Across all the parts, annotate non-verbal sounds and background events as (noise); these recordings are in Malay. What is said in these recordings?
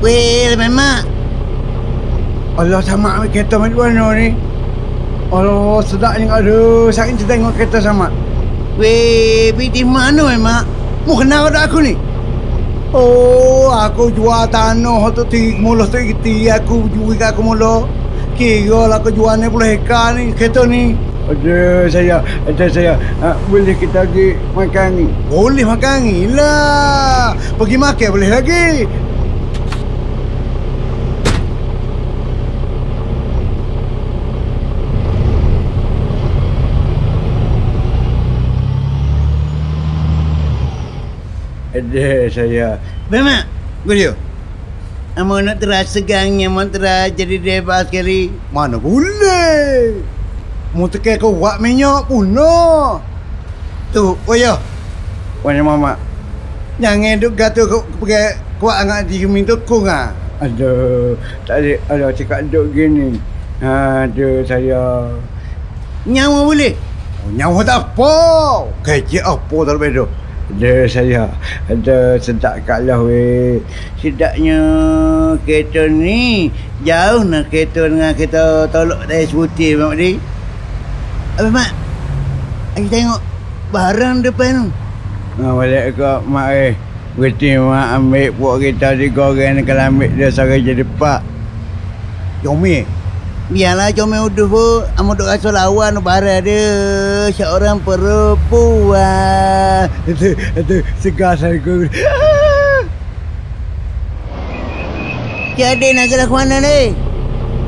Weh, memang. Allah sama ambil kereta macam mana ni? Allah sedap ni ada. Saya kita tengok kereta sama. Weh, pergi mana memang? Mu kenal kat aku ni? Oh, aku jual tanah tu tiga mula tu kita aku jual kat aku mula. Kira lah aku jual ni puluh hektar ni kereta ni. Ada saya, ada saya. Ha, boleh kita pergi makan ni? Boleh makan ni lah. Pergi makan boleh lagi. Ada saya. Memang. Boleh. Amo nak terasa gangnya, amo terasa jadi debat sekali. Mana boleh? Mu tekan kau buat minyak puno. Tu, oh ya. Wanya mama. Jangan duk gato kau pergi kuat angkat di keming tu kung ah. Aduh, tak ada ada cakap duk gini. Aduh saya. Nyawa boleh? Oh, nyawa tak apa. Kecik apa tak bedo. Ada saya. Ada sedap kalah weh. Sedapnya kereta ni jauh nak kereta dengan kereta tolok dari sebutir Mak Di. Apa Mak? Aku tengok barang depan tu. Ha, balik ke mak eh. Berarti mak ambil buat kita di goreng kalau ambil dia sara jadi pak. Yomi. Biarlah comel uduh pun Amo duk rasa lawan barang dia Seorang perempuan Itu, (laughs) itu segar saya (laughs) ke. Jadi nak gerak mana ni?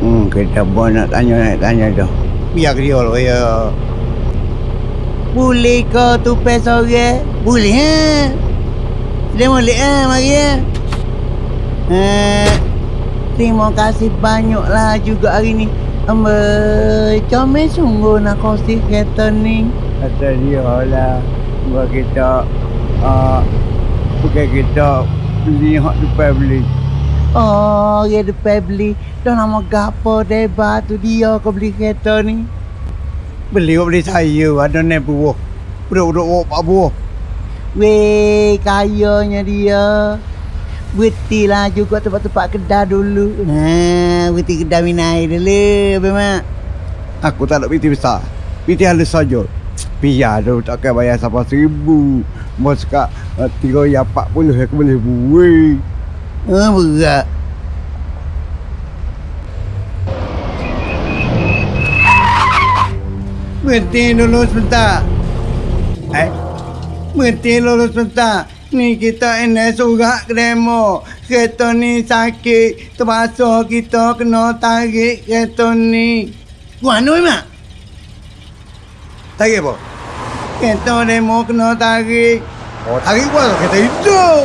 Hmm, kita pun nak tanya, nak tanya dah. Biar dia lah, ya. Boleh kau tupai seorang? Boleh ha? Dia boleh ha, mari ha? Ha, terima kasih banyaklah juga hari ni. Amba, comel sungguh nak kongsi kereta ni. Kata dia lah. Buat kita, uh, bukan kita beli hak depan beli. Oh, dia depan beli. Dah nama gapo debat tu dia kau beli kereta ni. Beli kau beli saya, ada ni buah. Budak-budak pak buah. Weh, kayanya dia. Berhenti lah juga tempat-tempat kedai dulu. Ha, berhenti kedai minum air dulu, Abang Aku tak nak piti besar. Piti halus saja. Biar tu takkan bayar sampai seribu. Bos kat uh, tiga ya empat puluh aku boleh buat. Ha, berat. Berhenti dulu sebentar. Eh? Berhenti dulu sebentar. Ni kita ini surat demo. Kereta ni sakit. Terpaksa kita kena tarik kereta ni. Mana Mak? Tarik apa? Kereta demo kena tarik. Oh, tarik apa? Kereta hidup.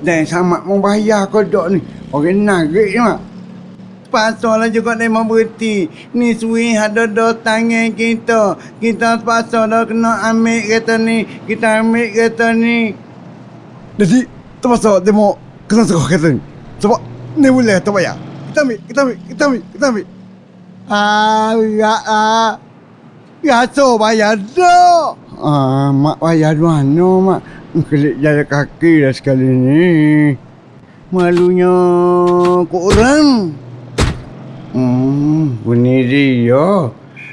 Dan sama mau bayar kodok ni. Orang narik je mak. Terpaksa lah juga demo berhenti. Ni suih ada dua tangan kita. Kita terpaksa dah kena ambil kereta ni. Kita ambil kereta ni. Jadi, terpaksa demo kena sekolah kereta ni. Sebab ni boleh tak bayar. Kita ambil, kita ambil, kita ambil, kita ambil. Ah, ya ah. Biasa bayar dah. Ah, mak bayar mana mak? Kelik jalan kaki dah sekali ni. Malunya korang. Hmm, bunyi dia.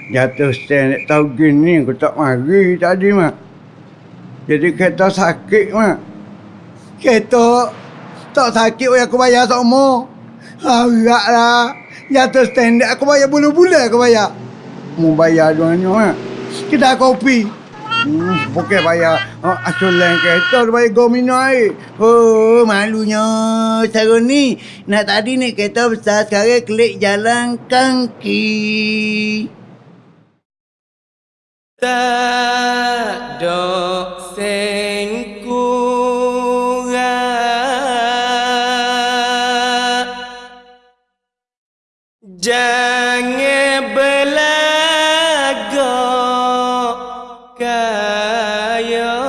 Jatuh stand tahu gini aku tak mari tadi mak. Jadi kereta sakit mak. Kereta tak sakit weh aku bayar semua. Harap lah. Jatuh stand aku bayar bulan-bulan aku bayar. Mau bayar duanya mak. Kedai kopi. Hmm, bukan bayar uh, asulan kereta dia bayar go minum air. Oh, malunya Sarun ni. Nak tadi ni kereta besar sekarang klik jalan kaki. Tak dok Jangan belagak kaya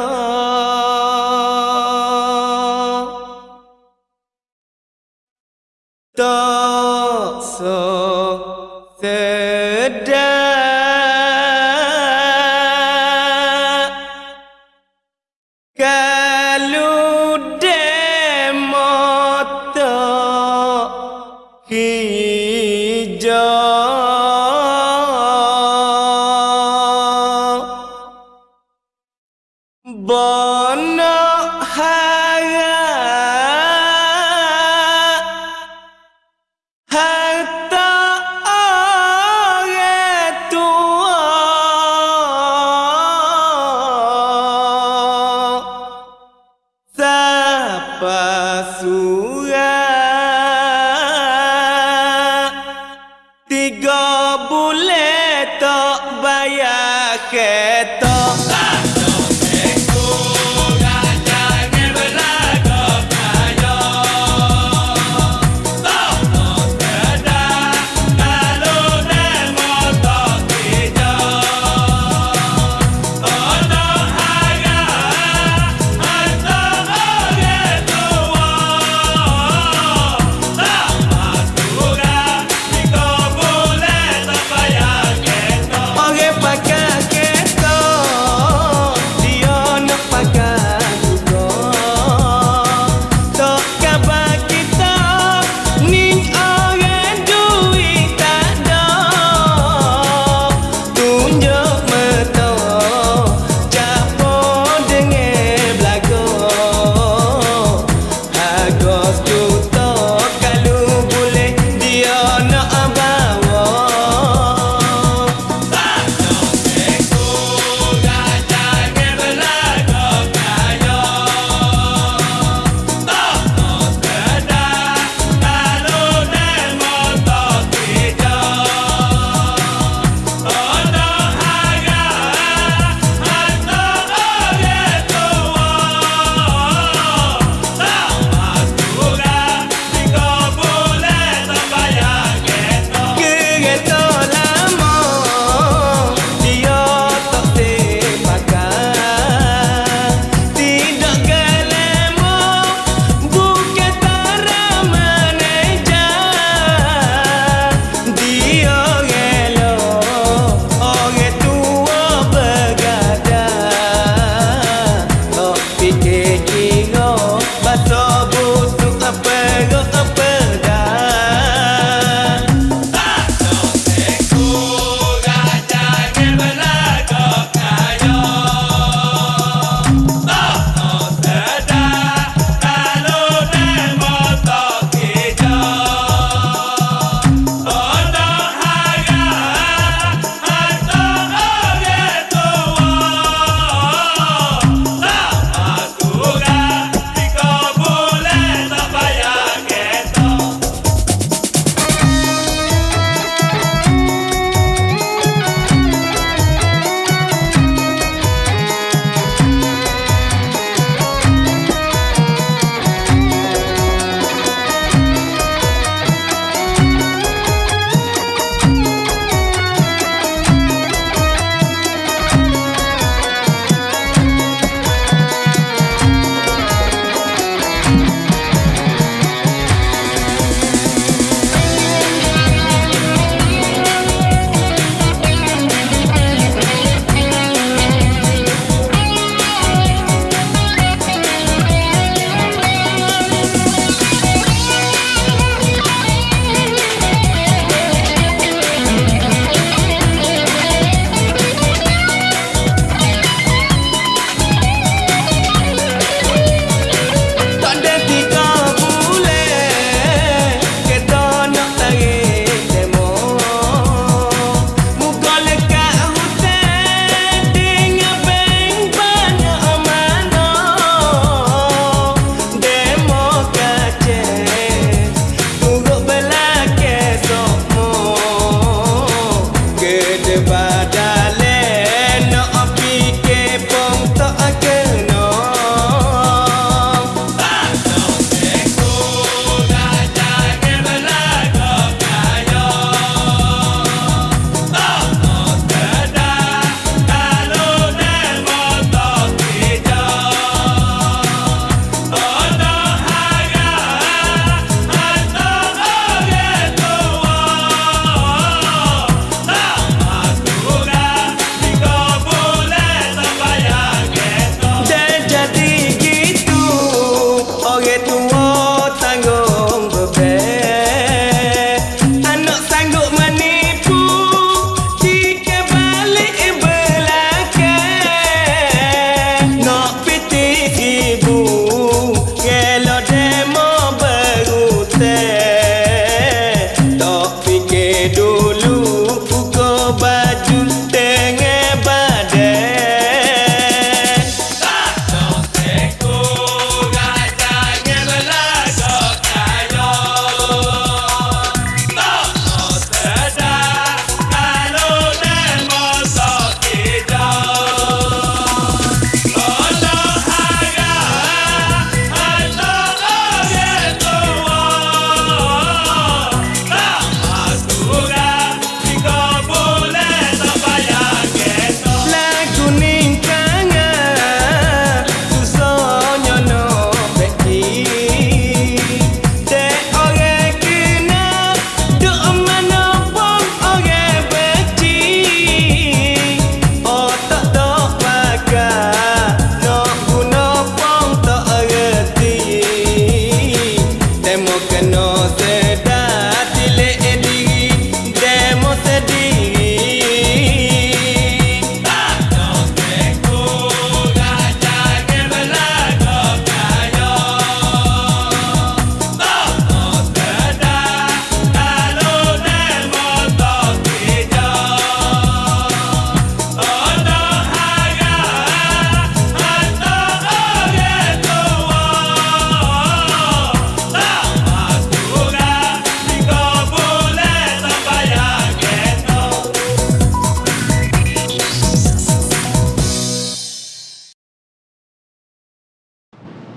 Tak so sedap Kalau demoto Bono hara Harta orang tua. Siapa surat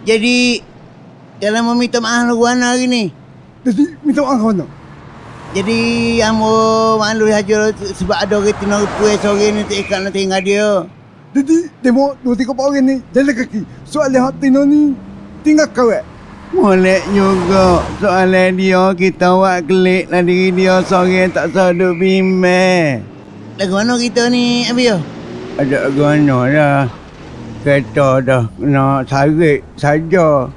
Jadi Kalau mau minta maaf lu Wana hari ni Jadi minta maaf mana? Jadi Amo malu saja Sebab ada orang tina rupuai sore ni Tak ikat nak tinggal dia Jadi demo dua tiga orang ni jalan kaki. Soalnya hak Tino ni tinggal kawat. Molek juga Soalan dia Kita buat klik lah diri dia Sore tak sadut bimbang Lagu mana kita ni Abi yo? Ada gana dah. Kereta dah nak sarik saja.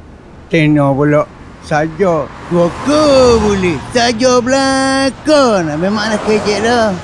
Tino pula saja. Buka boleh Saja belakang Memang nak kejek dah